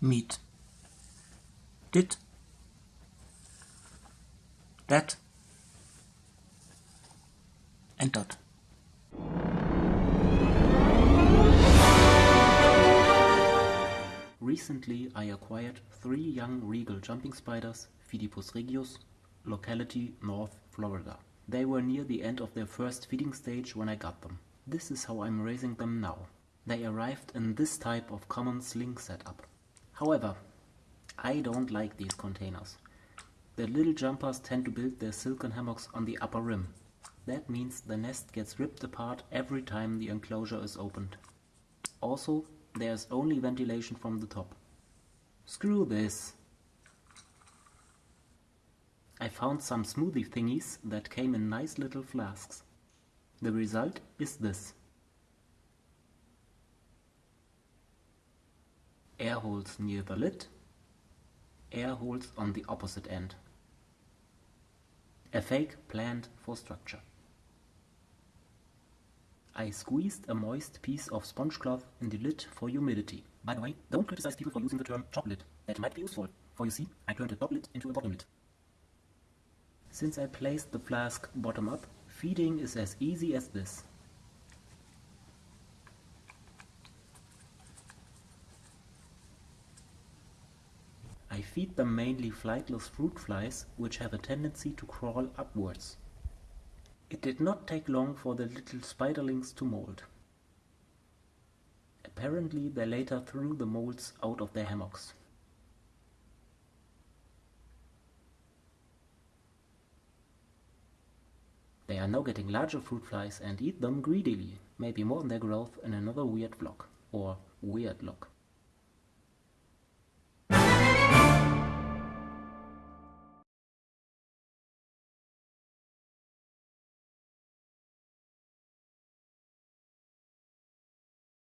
meet did that and dot. Recently I acquired three young regal jumping spiders, Phidippus regius, locality North Florida. They were near the end of their first feeding stage when I got them. This is how I'm raising them now. They arrived in this type of common sling setup. However, I don't like these containers. The little jumpers tend to build their silken hammocks on the upper rim. That means the nest gets ripped apart every time the enclosure is opened. Also, there's only ventilation from the top. Screw this! I found some smoothie thingies that came in nice little flasks. The result is this. Air holes near the lid, air holes on the opposite end. A fake plant for structure. I squeezed a moist piece of sponge cloth in the lid for humidity. By the way, don't criticize people for using the term top lid. That might be useful, for you see, I turned a top lid into a bottom lid. Since I placed the flask bottom up, feeding is as easy as this. I feed them mainly flightless fruit flies, which have a tendency to crawl upwards. It did not take long for the little spiderlings to molt. Apparently they later threw the molts out of their hammocks. They are now getting larger fruit flies and eat them greedily, maybe more than their growth in another weird vlog, or weird log.